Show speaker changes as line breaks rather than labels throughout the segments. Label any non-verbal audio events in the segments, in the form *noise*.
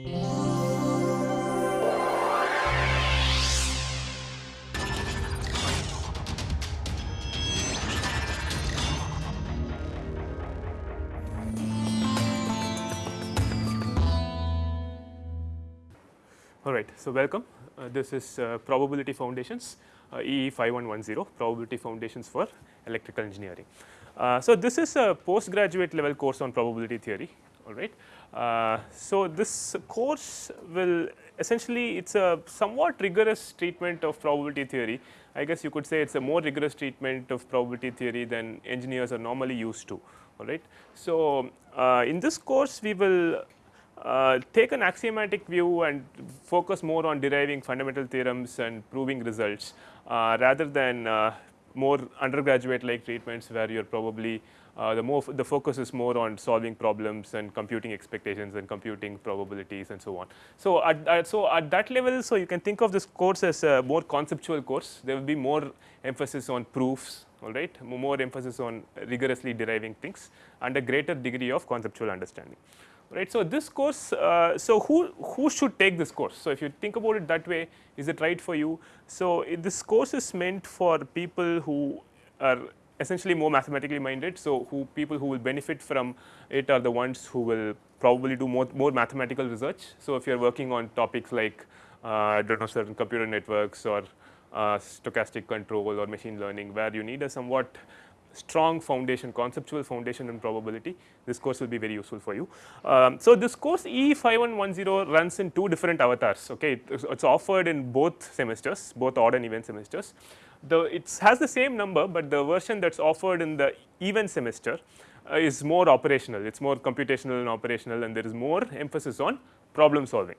All right. So, welcome. Uh, this is uh, probability foundations uh, EE 5110 probability foundations for electrical engineering. Uh, so, this is a postgraduate level course on probability theory all right. Uh, so, this course will essentially it is a somewhat rigorous treatment of probability theory. I guess you could say it is a more rigorous treatment of probability theory than engineers are normally used to all right. So, uh, in this course we will uh, take an axiomatic view and focus more on deriving fundamental theorems and proving results uh, rather than uh, more undergraduate like treatments where you are probably uh, the more the focus is more on solving problems and computing expectations and computing probabilities and so on. So, at, at, so at that level so you can think of this course as a more conceptual course there will be more emphasis on proofs all right more emphasis on rigorously deriving things and a greater degree of conceptual understanding right. So, this course, uh, so who, who should take this course? So, if you think about it that way, is it right for you? So, this course is meant for people who are essentially more mathematically minded. So, who people who will benefit from it are the ones who will probably do more, more mathematical research. So, if you are working on topics like uh, I do not know certain computer networks or uh, stochastic control or machine learning where you need a somewhat strong foundation conceptual foundation in probability this course will be very useful for you. Um, so, this course E 5110 runs in two different avatars okay it is offered in both semesters both odd and even semesters. The it has the same number, but the version that is offered in the even semester uh, is more operational it is more computational and operational and there is more emphasis on problem solving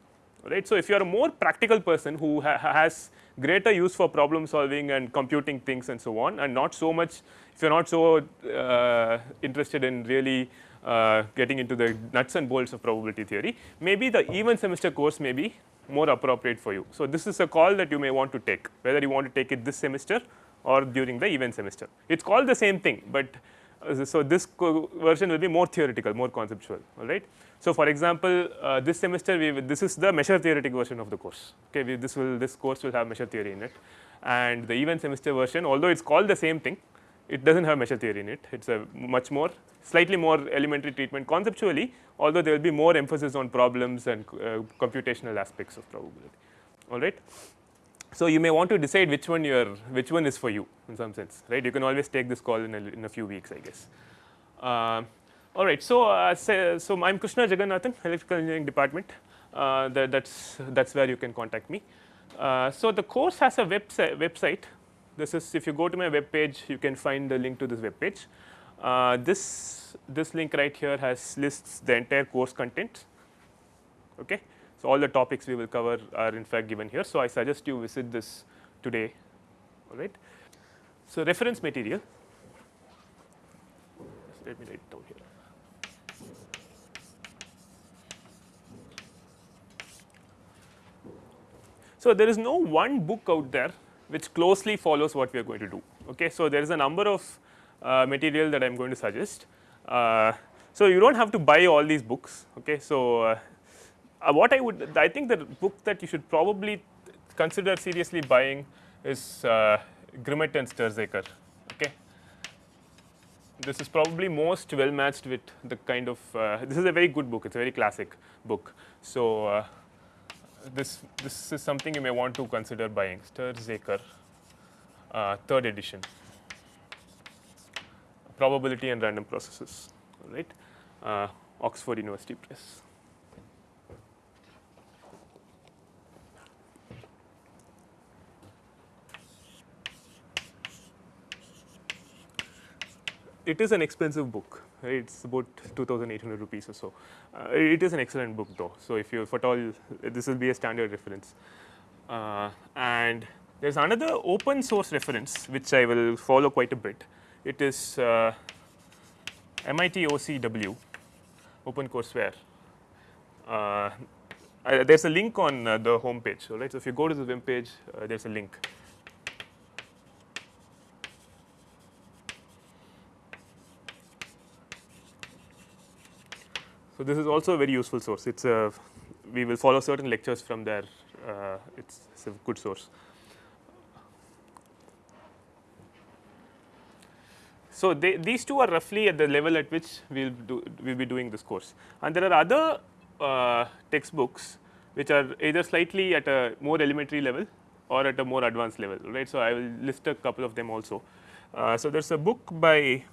right. So, if you are a more practical person who ha has greater use for problem solving and computing things and so on and not so much if you are not so uh, interested in really uh, getting into the nuts and bolts of probability theory, maybe the even semester course may be more appropriate for you. So, this is a call that you may want to take whether you want to take it this semester or during the even semester. It is called the same thing, but uh, so this version will be more theoretical more conceptual all right. So, for example, uh, this semester we this is the measure theoretic version of the course okay we, this will this course will have measure theory in it and the even semester version although it is called the same thing it does not have measure theory in it it is a much more slightly more elementary treatment conceptually although there will be more emphasis on problems and uh, computational aspects of probability all right. So, you may want to decide which one you are which one is for you in some sense right you can always take this call in a, in a few weeks I guess. Uh, all right. So, uh, say, so I am Krishna Jagannathan electrical engineering department uh, that that's that's where you can contact me. Uh, so, the course has a website website this is if you go to my web page you can find the link to this web page. Uh, this this link right here has lists the entire course content okay. So, all the topics we will cover are in fact given here. So, I suggest you visit this today all right. So, reference material let me write it down here. So, there is no one book out there which closely follows what we are going to do. Okay. So, there is a number of uh, material that I am going to suggest. Uh, so, you do not have to buy all these books. Okay. So, uh, uh, what I would I think the book that you should probably consider seriously buying is uh, Grimmett and Stirzaker. Okay. This is probably most well matched with the kind of uh, this is a very good book. It is a very classic book. So, this this is something you may want to consider buying. Stirzaker uh, third edition. Probability and random processes right? Uh, Oxford University Press. It is an expensive book it is about 2800 rupees or so. Uh, it is an excellent book though. So, if you at all this will be a standard reference uh, and there is another open source reference which I will follow quite a bit. It is uh, MIT OCW open courseware. Uh, there is a link on uh, the home page. So. So, if you go to the web page uh, there is a link So, this is also a very useful source it is a we will follow certain lectures from there. Uh, it's, it's a good source. So, they, these two are roughly at the level at which we will do we will be doing this course and there are other uh, textbooks which are either slightly at a more elementary level or at a more advanced level right. So, I will list a couple of them also. Uh, so, there is a book by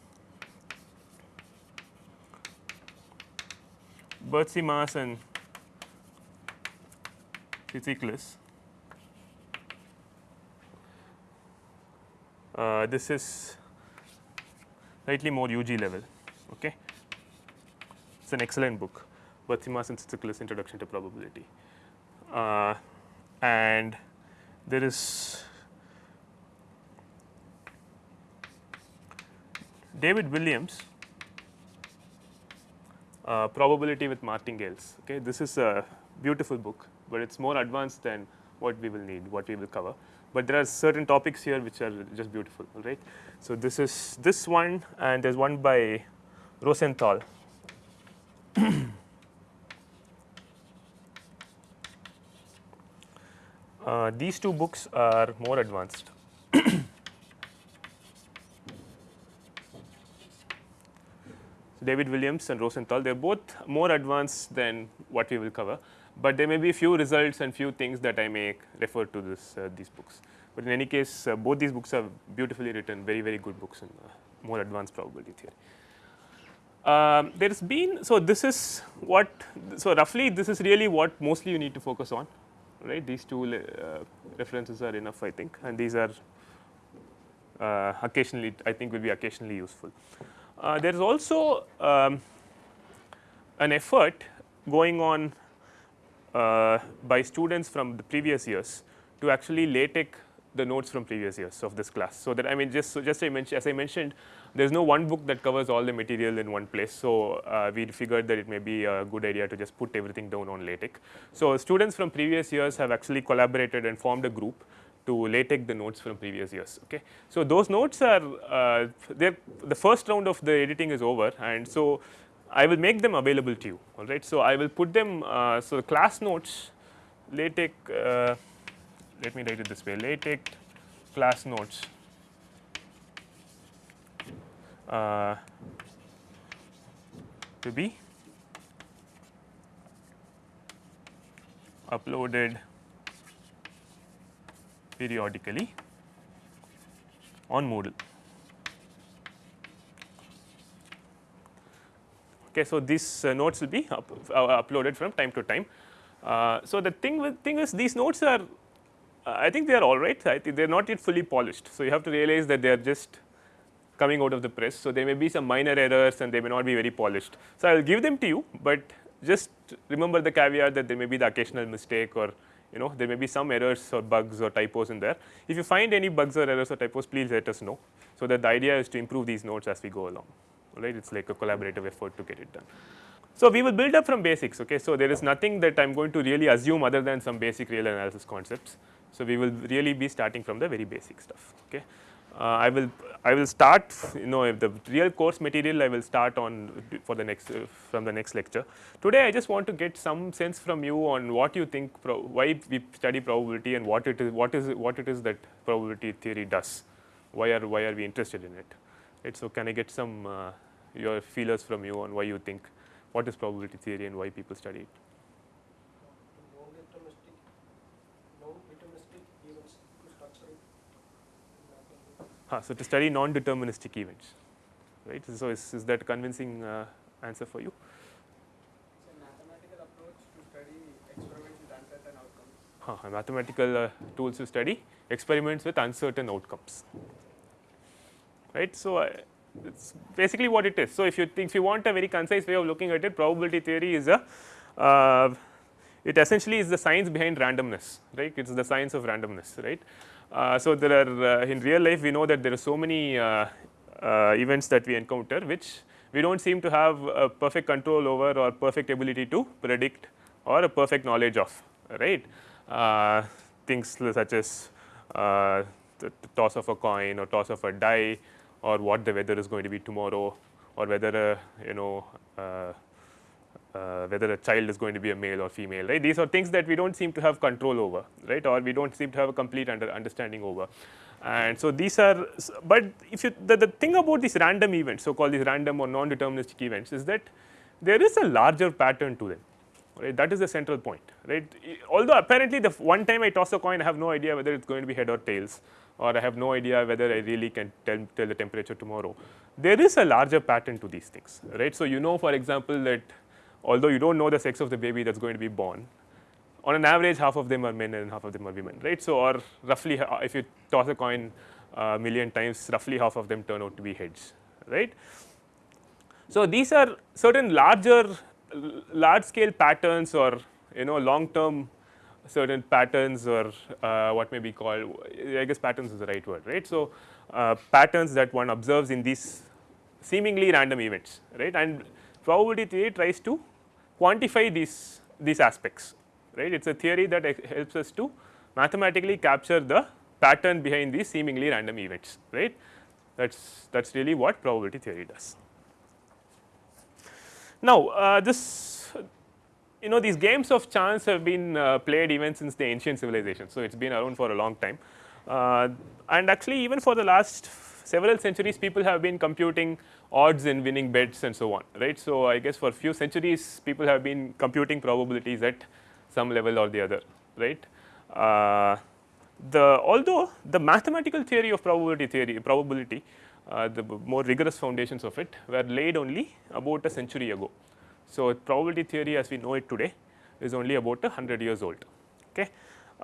Bertsekas and Tsitsiklis. Uh, this is slightly more UG level. Okay. It is an excellent book, Bertsekas and Tsitsiklis Introduction to Probability. Uh, and there is David Williams, uh, Probability with Martingales. Okay. This is a beautiful book, but it is more advanced than what we will need, what we will cover but there are certain topics here which are just beautiful right. So, this is this one and there is one by Rosenthal. *coughs* uh, these two books are more advanced. David Williams and Rosenthal, they are both more advanced than what we will cover but there may be few results and few things that I may refer to this uh, these books. But in any case uh, both these books are beautifully written very very good books in uh, more advanced probability theory. Um, there has been so this is what so roughly this is really what mostly you need to focus on right these two uh, references are enough I think and these are uh, occasionally I think will be occasionally useful. Uh, there is also um, an effort going on uh, by students from the previous years to actually LaTeX the notes from previous years of this class. So, that I mean just so just I mentioned as I mentioned there is no one book that covers all the material in one place. So, uh, we figured that it may be a good idea to just put everything down on LaTeX. So, students from previous years have actually collaborated and formed a group to LaTeX the notes from previous years. Okay. So, those notes are uh, the first round of the editing is over and so I will make them available to you all right. So, I will put them uh, so the class notes LaTeX uh, let me write it this way LaTeX class notes uh, to be uploaded periodically on Moodle. Okay, so these uh, notes will be up, uh, uploaded from time to time. Uh, so the thing with thing is these notes are uh, I think they are all right. I think they are not yet fully polished. So you have to realize that they are just coming out of the press. So there may be some minor errors and they may not be very polished. So I will give them to you, but just remember the caveat that there may be the occasional mistake or you know there may be some errors or bugs or typos in there. If you find any bugs or errors or typos, please let us know. So that the idea is to improve these notes as we go along right it is like a collaborative effort to get it done. So, we will build up from basics okay. So, there is nothing that I am going to really assume other than some basic real analysis concepts. So, we will really be starting from the very basic stuff okay. Uh, I will I will start you know if the real course material I will start on for the next uh, from the next lecture. Today I just want to get some sense from you on what you think why we study probability and what it is what is what it is that probability theory does why are why are we interested in it right. So, can I get some uh, your feelers from you on why you think what is probability theory and why people study it. Ah, so to study non-deterministic events, right? So is, is that convincing uh, answer for you?
Mathematical approach to study experiments with uncertain outcomes.
Huh, mathematical uh, tools to study experiments with uncertain outcomes, right? So uh, it's basically what it is. So, if you think if you want a very concise way of looking at it probability theory is a uh, it essentially is the science behind randomness right it is the science of randomness right. Uh, so, there are uh, in real life we know that there are so many uh, uh, events that we encounter which we do not seem to have a perfect control over or perfect ability to predict or a perfect knowledge of right? Uh, things such as the toss of a coin or toss of a die or what the weather is going to be tomorrow or whether uh, you know uh, uh, whether a child is going to be a male or female, right. These are things that we do not seem to have control over, right, or we do not seem to have a complete under understanding over. And so, these are, but if you, the, the thing about these random events, so called these random or non-deterministic events is that there is a larger pattern to them, right. That is the central point, right. Although apparently the one time I toss a coin, I have no idea whether it is going to be head or tails or I have no idea whether I really can tell, tell the temperature tomorrow. There is a larger pattern to these things, right. So, you know for example, that although you do not know the sex of the baby that is going to be born, on an average half of them are men and half of them are women, right. So, or roughly if you toss a coin a million times, roughly half of them turn out to be heads, right. So, these are certain larger large scale patterns or you know long term certain patterns or uh, what may be called I guess patterns is the right word right. So, uh, patterns that one observes in these seemingly random events right and probability theory tries to quantify these these aspects right. It is a theory that helps us to mathematically capture the pattern behind these seemingly random events right. That is that is really what probability theory does. Now, uh, this you know these games of chance have been uh, played even since the ancient civilization. So, it has been around for a long time uh, and actually even for the last several centuries people have been computing odds in winning bets and so on right. So, I guess for few centuries people have been computing probabilities at some level or the other right. Uh, the although the mathematical theory of probability theory probability uh, the more rigorous foundations of it were laid only about a century ago. So, probability theory as we know it today is only about a 100 years old. Okay.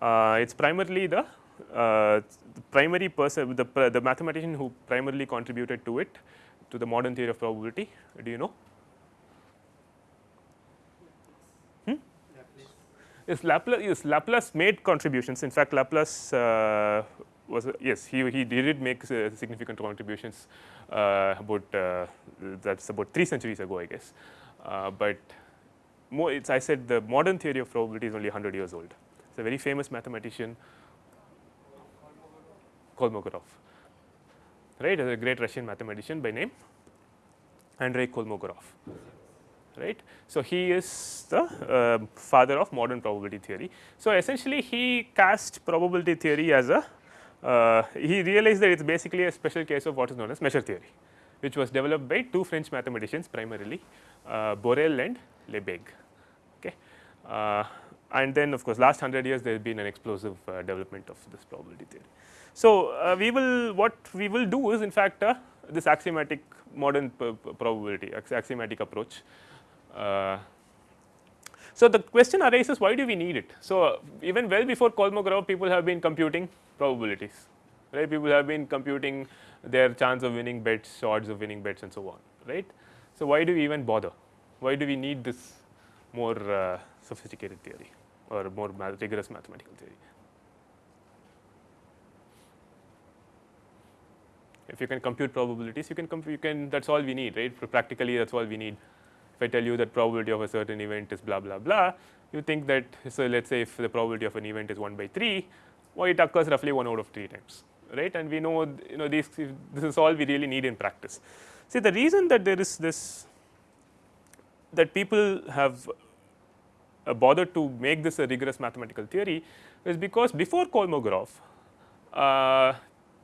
Uh, it is primarily the, uh, the primary person the, the mathematician who primarily contributed to it to the modern theory of probability do you know? Hmm? Yes, Laplace, yes, Laplace made contributions in fact Laplace uh, was yes he, he did make significant contributions uh, about uh, that is about 3 centuries ago I guess. Uh, but more it's I said the modern theory of probability is only 100 years old. It's a very famous mathematician Kolmogorov, right, a great Russian mathematician by name Andrei Kolmogorov, right. So, he is the uh, father of modern probability theory. So, essentially he cast probability theory as a, uh, he realized that it is basically a special case of what is known as measure theory, which was developed by two French mathematicians primarily uh, Borel and Lebesgue. Okay. Uh, and then of course, last 100 years there has been an explosive uh, development of this probability theory. So, uh, we will what we will do is in fact uh, this axiomatic modern probability axiomatic approach. Uh, so, the question arises why do we need it? So, even well before Kolmogorov people have been computing probabilities right people have been computing their chance of winning bets odds of winning bets and so on right. So, why do we even bother? Why do we need this more uh, sophisticated theory or more rigorous mathematical theory? If you can compute probabilities, you can you can that is all we need, right? Practically, that is all we need. If I tell you that probability of a certain event is blah blah blah, you think that so let us say if the probability of an event is 1 by 3, well it occurs roughly 1 out of 3 times, right? And we know you know these this is all we really need in practice. See the reason that there is this that people have uh, bothered to make this a rigorous mathematical theory is because before Kolmogorov, uh,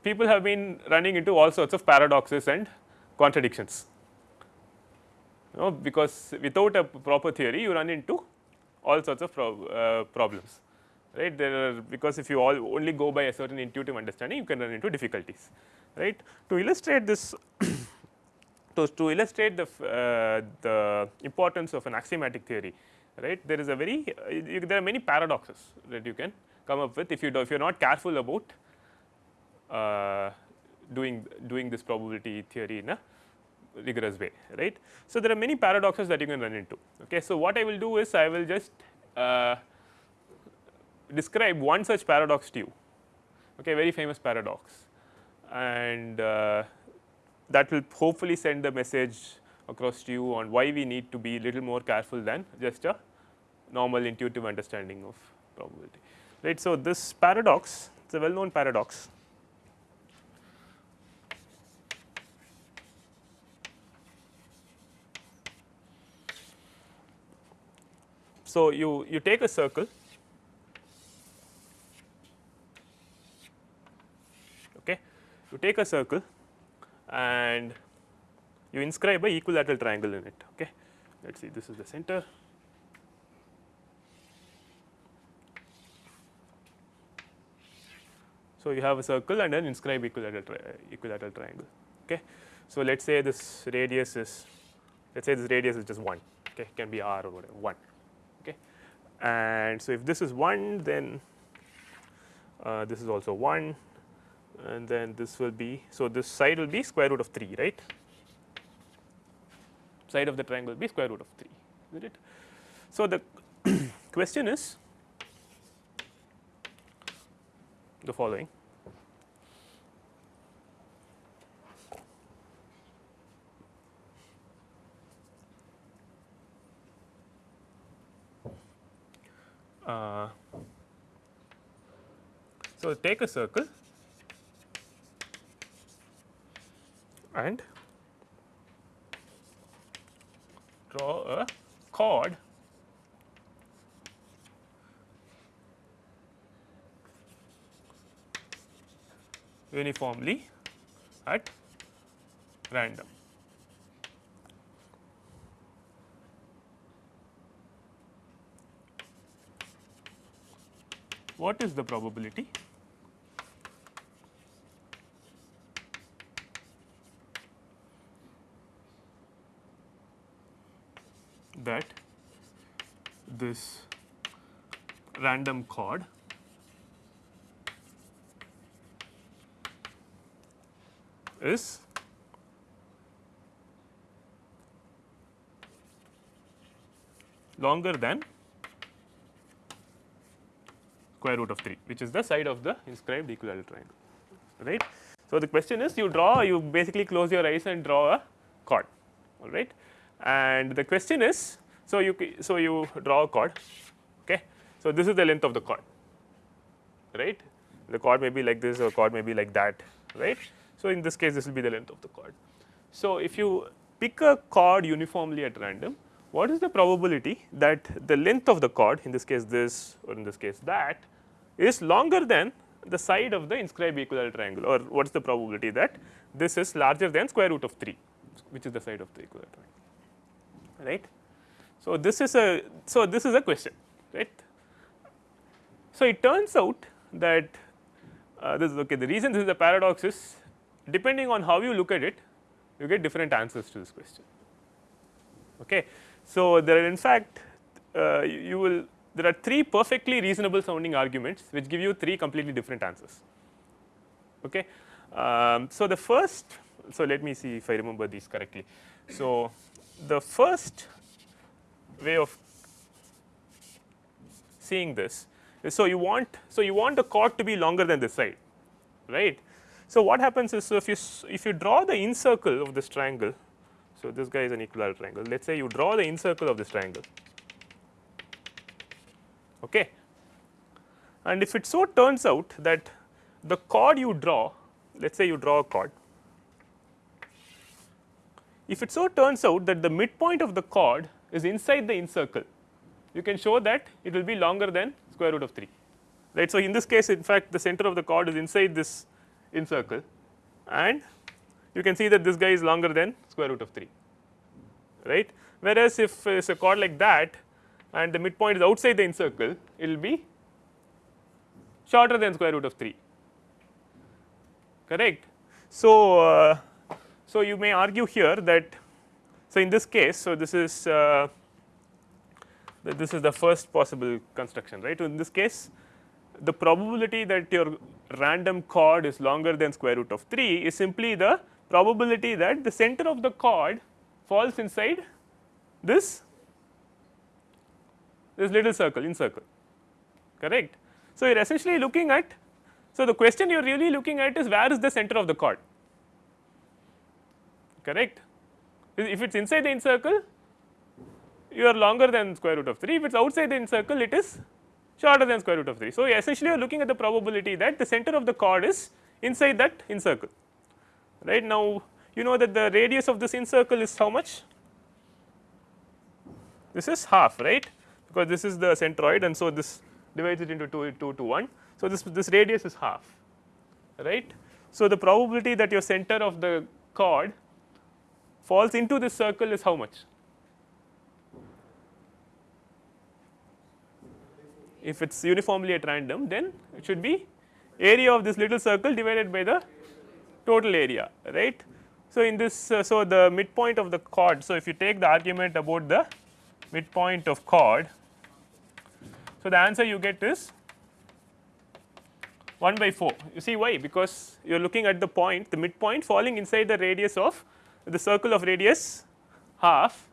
people have been running into all sorts of paradoxes and contradictions. You know, because without a proper theory, you run into all sorts of uh, problems, right? There are because if you all only go by a certain intuitive understanding, you can run into difficulties, right? To illustrate this *coughs* so, to illustrate the, uh, the importance of an axiomatic theory, right, there is a very, uh, you, there are many paradoxes that you can come up with if you do, if you are not careful about doing, doing this probability theory in a rigorous way, right. So, there are many paradoxes that you can run into. Okay. So, what I will do is I will just uh, describe one such paradox to you, okay, very famous paradox and uh, that will hopefully send the message across to you on why we need to be little more careful than just a normal intuitive understanding of probability. Right. So, this paradox it is a well known paradox. So you, you take a circle okay? You take a circle and you inscribe a equilateral triangle in it okay? Let us see this is the center. So you have a circle and then inscribe equilateral tri equilateral triangle okay? So let us say this radius is let us say this radius is just 1 okay? Can be r or whatever 1 okay and so if this is 1 then uh, this is also 1 and then this will be so this side will be square root of 3 right? Side of the triangle will be square root of 3 is it? So the *clears throat* question is the following uh, so take a circle and draw a chord uniformly at random. What is the probability? that this random chord is longer than square root of 3 which is the side of the inscribed equilateral triangle right. So, the question is you draw you basically close your eyes and draw a chord all right and the question is so you so you draw a chord okay. So, this is the length of the chord right the chord may be like this or chord may be like that right. So, in this case this will be the length of the chord. So, if you pick a chord uniformly at random what is the probability that the length of the chord in this case this or in this case that is longer than the side of the inscribed equilateral triangle or what is the probability that this is larger than square root of 3 which is the side of the equilateral triangle right. So, this is a so this is a question right. So, it turns out that uh, this is okay the reason this is a paradox is depending on how you look at it you get different answers to this question okay. So, there are in fact uh, you will there are three perfectly reasonable sounding arguments which give you three completely different answers. Okay. Um, so, the first so let me see if I remember these correctly. So, the first way of seeing this is so you want so you want the chord to be longer than this side right. So, what happens is so if you if you draw the incircle of this triangle so, this guy is an equilateral triangle. Let us say you draw the incircle of this triangle. Okay. And if it so turns out that the chord you draw, let us say you draw a chord. If it so turns out that the midpoint of the chord is inside the incircle, you can show that it will be longer than square root of 3 right. So, in this case in fact the center of the chord is inside this incircle and you can see that this guy is longer than square root of 3 right. Whereas, if it is a chord like that and the midpoint is outside the incircle it will be shorter than square root of 3 correct. So, uh, so you may argue here that so in this case so this is uh, this is the first possible construction right. So, in this case the probability that your random chord is longer than square root of 3 is simply the probability that the center of the chord falls inside this this little circle in circle correct. So, you are essentially looking at so the question you are really looking at is where is the center of the chord correct. If it is inside the incircle you are longer than square root of 3 if it is outside the incircle it is shorter than square root of 3. So, essentially you are looking at the probability that the center of the chord is inside that incircle right. Now, you know that the radius of this incircle is how much? This is half right because this is the centroid and so this divides it into 2 2 to 1. So, this this radius is half right. So, the probability that your center of the chord falls into this circle is how much? If it is uniformly at random then it should be area of this little circle divided by the total area right. So, in this uh, so the midpoint of the chord. So, if you take the argument about the midpoint of chord. So, the answer you get is 1 by 4 you see why because you are looking at the point the midpoint falling inside the radius of the circle of radius half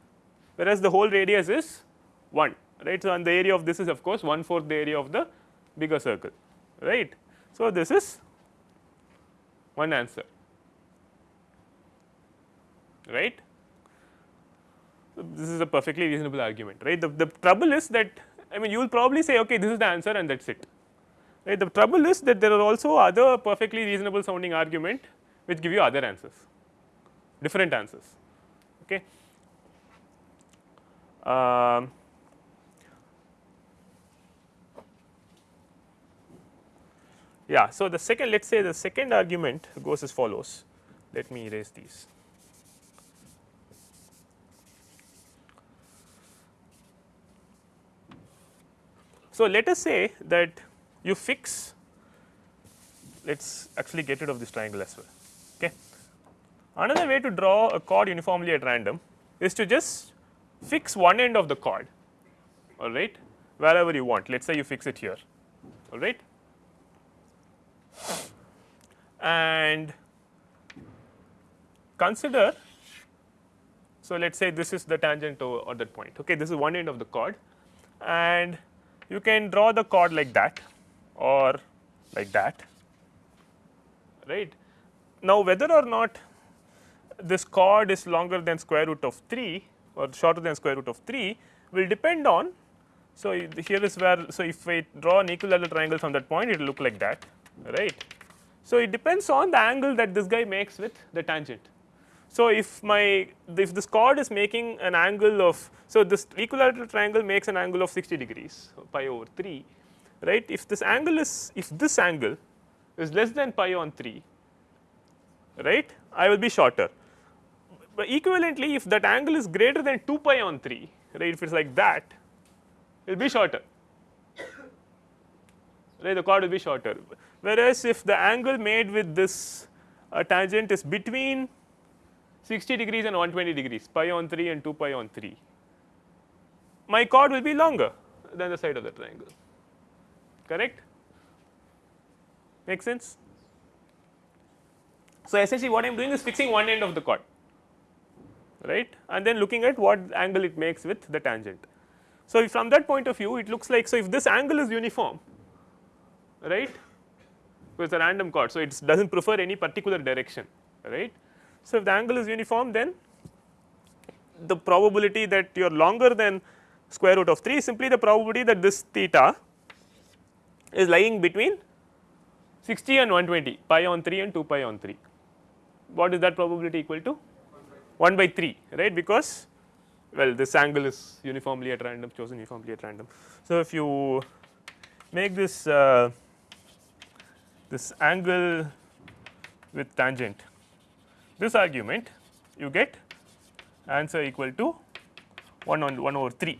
whereas the whole radius is 1 right. So, and the area of this is of course 1 fourth the area of the bigger circle right. So, this is one answer right. This is a perfectly reasonable argument right. The, the trouble is that I mean you will probably say okay this is the answer and that is it right. The trouble is that there are also other perfectly reasonable sounding argument which give you other answers different answers okay. Um, yeah, so the second let us say the second argument goes as follows let me erase these. So, let us say that you fix let us actually get rid of this triangle as well. Okay. Another way to draw a chord uniformly at random is to just fix one end of the chord all right wherever you want let us say you fix it here all right and consider so let us say this is the tangent or that point okay this is one end of the chord and you can draw the chord like that or like that right. Now, whether or not this chord is longer than square root of 3 or shorter than square root of 3 will depend on. So, here is where so if I draw an equilateral triangle from that point it will look like that right. So, it depends on the angle that this guy makes with the tangent. So, if my if this chord is making an angle of so this equilateral triangle makes an angle of 60 degrees pi over 3 right? If this angle is if this angle is less than pi on 3 right I will be shorter. But equivalently if that angle is greater than 2 pi on 3 right if it is like that it will be shorter. Right the chord will be shorter. Whereas if the angle made with this uh, tangent is between 60 degrees and 120 degrees pi on 3 and 2 pi on 3 my chord will be longer than the side of the triangle correct make sense. So, essentially what I am doing is fixing one end of the chord right and then looking at what angle it makes with the tangent. So, from that point of view it looks like so if this angle is uniform right with a random chord. So, it does not prefer any particular direction right. So, if the angle is uniform then the probability that you are longer than square root of 3 is simply the probability that this theta is lying between 60 and 120 pi on 3 and 2 pi on 3. What is that probability equal to? 1 by 3 right because well this angle is uniformly at random chosen uniformly at random. So, if you make this uh, this angle with tangent this argument you get answer equal to 1 on 1 over 3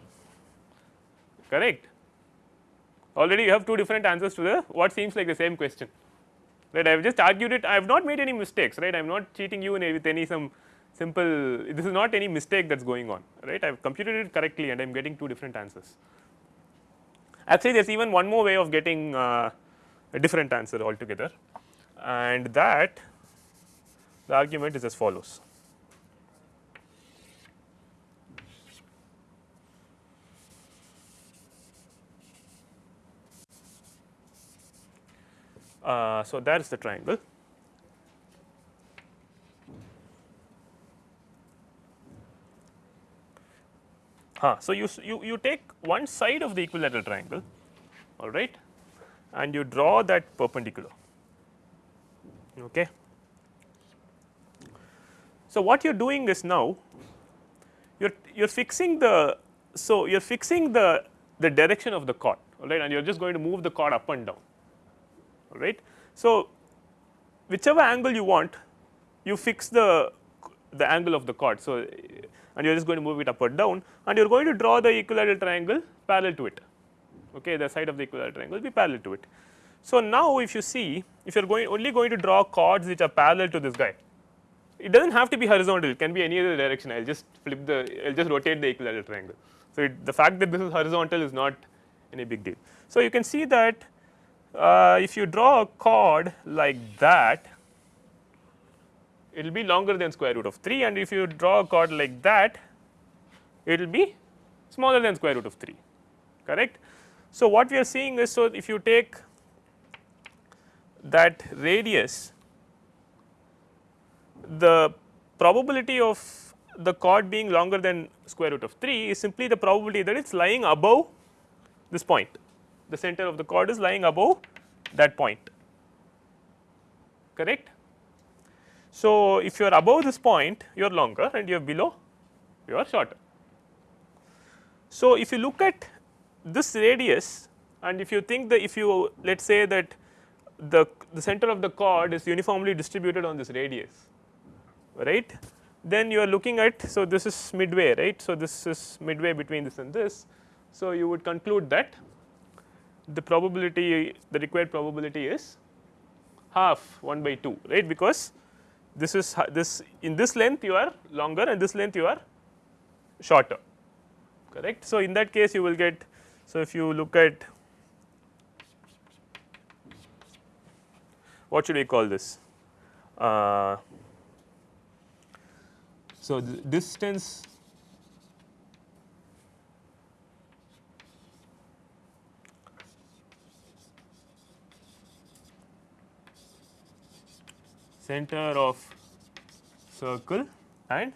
correct. Already you have two different answers to the what seems like the same question. Right? I have just argued it. I have not made any mistakes right? I am not cheating you in with any some simple this is not any mistake that is going on right? I have computed it correctly and I am getting two different answers. Actually there is even one more way of getting uh, a different answer altogether. And that the argument is as follows. Uh, so, that is the triangle. Huh. So, you, you, you take one side of the equilateral triangle all right and you draw that perpendicular. Okay. So, what you are doing is now you are you are fixing the so you are fixing the the direction of the chord all right and you are just going to move the chord up and down all right. So, whichever angle you want you fix the the angle of the chord. So, and you are just going to move it up or down and you are going to draw the equilateral triangle parallel to it okay the side of the equilateral triangle will be parallel to it. So, now if you see if you are going only going to draw chords which are parallel to this guy it does not have to be horizontal it can be any other direction I will just flip the I will just rotate the equilateral triangle. So, it, the fact that this is horizontal is not any big deal. So, you can see that uh, if you draw a chord like that it will be longer than square root of 3 and if you draw a chord like that it will be smaller than square root of 3 correct. So, what we are seeing is so if you take that radius the probability of the chord being longer than square root of 3 is simply the probability that it is lying above this point the center of the chord is lying above that point correct. So, if you are above this point you are longer and you are below you are shorter. So, if you look at this radius and if you think that if you let us say that the, the center of the chord is uniformly distributed on this radius right? Then you are looking at so this is midway right? So this is midway between this and this. So you would conclude that the probability the required probability is half 1 by 2 right? Because this is this in this length you are longer and this length you are shorter correct. So, in that case you will get so if you look at what should we call this? Uh, so distance center of circle and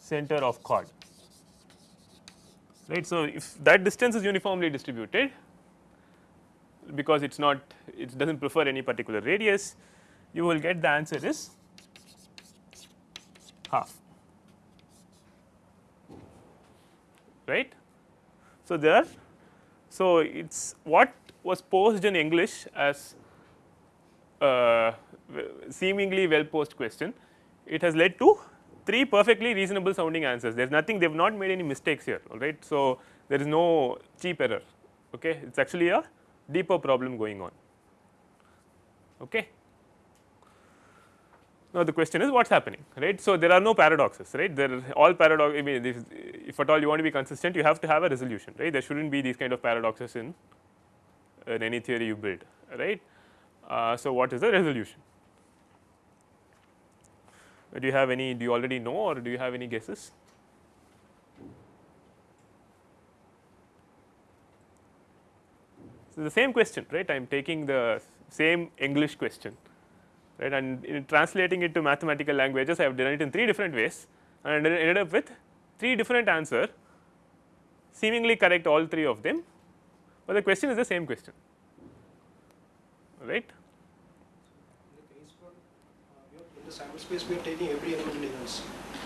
center of chord right. So, if that distance is uniformly distributed because it is not it does not prefer any particular radius you will get the answer is half right. So, there so it is what was posed in English as uh, seemingly well posed question, it has led to three perfectly reasonable sounding answers. There is nothing they have not made any mistakes here all right. So, there is no cheap error okay. it is actually a deeper problem going on okay. Now, the question is what is happening right. So, there are no paradoxes right there are all paradox I mean if, if at all you want to be consistent you have to have a resolution right there should not be these kind of paradoxes in, in any theory you build right. Uh, so, what is the resolution? Do you have any do you already know or do you have any guesses? So, the same question right I am taking the same English question right and in translating it to mathematical languages I have done it in three different ways and ended up with three different answer seemingly correct all three of them, but the question is the same question right.
In the sample space we are taking every element in events.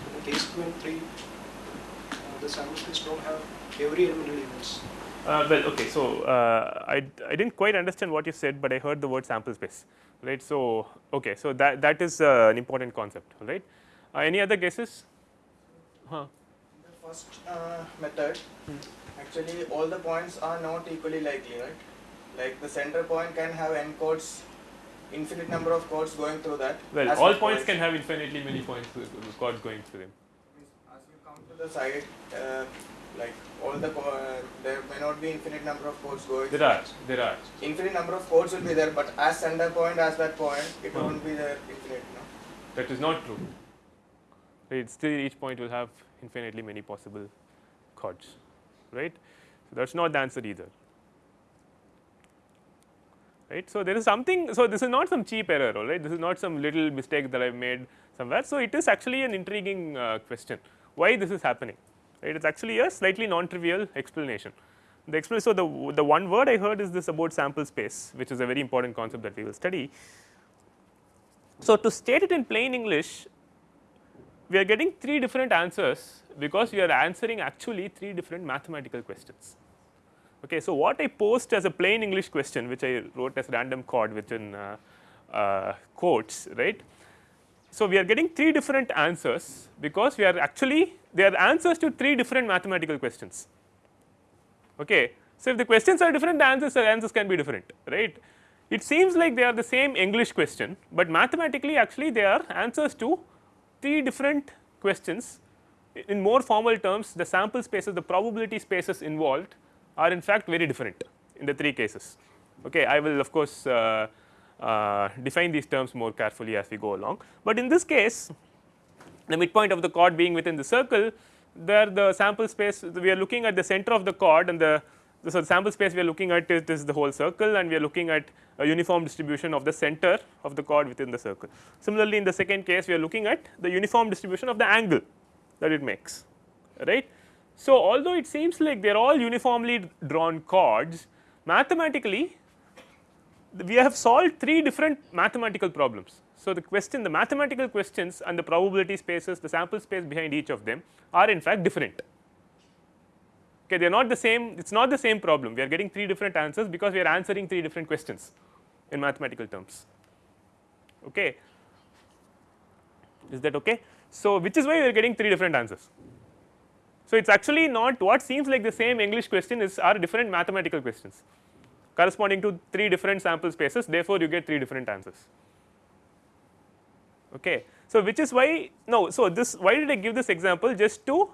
In the case 23, uh, the sample space don't have every element in events.
Uh, well, okay. So, uh, I, I did not quite understand what you said, but I heard the word sample space, right. So, okay. So, that, that is uh, an important concept, right. Uh, any other guesses? Huh.
The first uh, method, hmm. actually all the points are not equally likely, right. Like the center point can have n chords infinite number of chords going through that.
Well, all points, points can have infinitely many points chords going through them.
As you come to the side, uh, like all the uh, there may not be infinite number of chords going.
There are, there are.
Infinite number of chords will be there, but as center point as that point, it hmm. won't be there infinite. No?
That is not true. Right, still each point will have infinitely many possible chords, right? So that's not the answer either right. So, there is something, so this is not some cheap error, right. This is not some little mistake that I have made somewhere. So, it is actually an intriguing uh, question, why this is happening, right. It is actually a slightly non-trivial explanation. The explanation, so the, the one word I heard is this about sample space, which is a very important concept that we will study. So, to state it in plain English, we are getting three different answers because we are answering actually three different mathematical questions. Okay, so, what I post as a plain English question which I wrote as random chord within uh, uh, quotes right. So, we are getting three different answers because we are actually they are answers to three different mathematical questions. Okay. So, if the questions are different the answers the answers can be different right. It seems like they are the same English question, but mathematically actually they are answers to three different questions in more formal terms the sample spaces the probability spaces involved are in fact very different in the three cases. Okay, I will of course, uh, uh, define these terms more carefully as we go along, but in this case the midpoint of the chord being within the circle there the sample space we are looking at the center of the chord and the so the sample space we are looking at is, is the whole circle and we are looking at a uniform distribution of the center of the chord within the circle. Similarly, in the second case we are looking at the uniform distribution of the angle that it makes right. So, although it seems like they are all uniformly drawn chords mathematically we have solved three different mathematical problems. So, the question the mathematical questions and the probability spaces the sample space behind each of them are in fact different. Okay, they are not the same it is not the same problem we are getting three different answers because we are answering three different questions in mathematical terms. Okay. Is that okay? So, which is why we are getting three different answers. So, it is actually not what seems like the same English question is are different mathematical questions corresponding to three different sample spaces therefore, you get three different answers. Okay. So, which is why no so this why did I give this example just to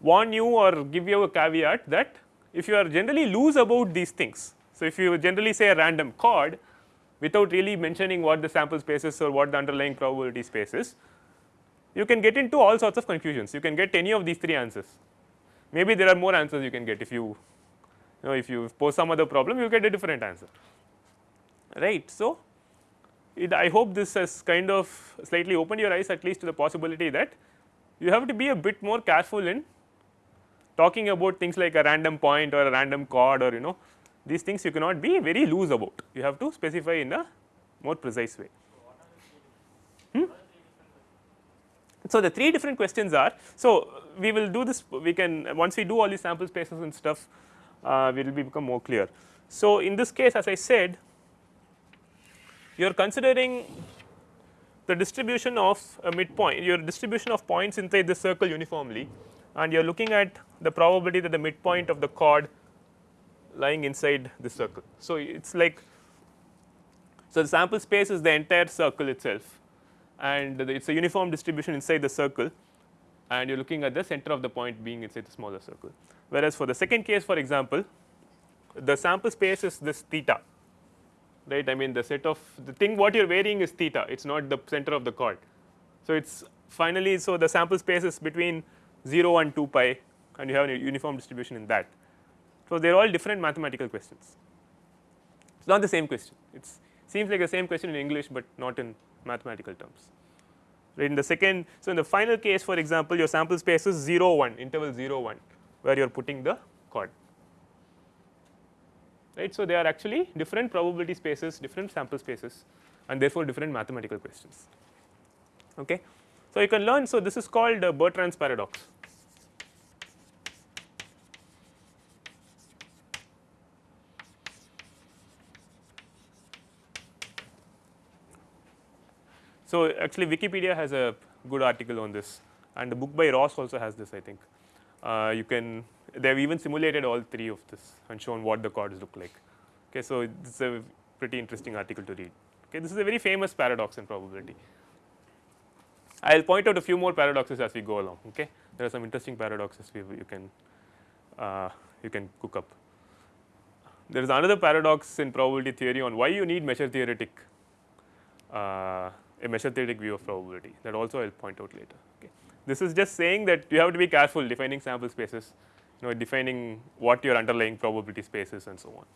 warn you or give you a caveat that if you are generally loose about these things. So, if you generally say a random chord without really mentioning what the sample space is or what the underlying probability space is, you can get into all sorts of confusions. You can get any of these three answers. Maybe there are more answers you can get if you, you know if you pose some other problem you get a different answer right. So, it, I hope this has kind of slightly opened your eyes at least to the possibility that you have to be a bit more careful in talking about things like a random point or a random chord or you know these things you cannot be very loose about you have to specify in a more precise way. Hmm? So, the three different questions are so we will do this we can once we do all these sample spaces and stuff uh, we will become more clear. So, in this case as I said you are considering the distribution of a midpoint your distribution of points inside the circle uniformly and you are looking at the probability that the midpoint of the chord lying inside the circle. So, it is like so the sample space is the entire circle itself and it is a uniform distribution inside the circle and you are looking at the center of the point being inside the smaller circle. Whereas, for the second case for example, the sample space is this theta right I mean the set of the thing what you are varying is theta it is not the center of the chord. So, it is finally so the sample space is between 0 and 2 pi and you have a uniform distribution in that. So, they are all different mathematical questions it is not the same question it seems like the same question in English, but not in mathematical terms right in the second. So, in the final case for example, your sample space is 0 1 interval 0 1 where you are putting the chord right. So, they are actually different probability spaces different sample spaces and therefore, different mathematical questions. Okay. So, you can learn so this is called uh, Bertrand's paradox So, actually Wikipedia has a good article on this and the book by Ross also has this I think. Uh, you can they have even simulated all three of this and shown what the chords look like. Okay, so, is a pretty interesting article to read. Okay, this is a very famous paradox in probability. I will point out a few more paradoxes as we go along. Okay, there are some interesting paradoxes we, you can uh, you can cook up. There is another paradox in probability theory on why you need measure theoretic uh, a measure theoretic view of probability that also I will point out later. This is just saying that you have to be careful defining sample spaces, you know defining what your underlying probability space is and so on.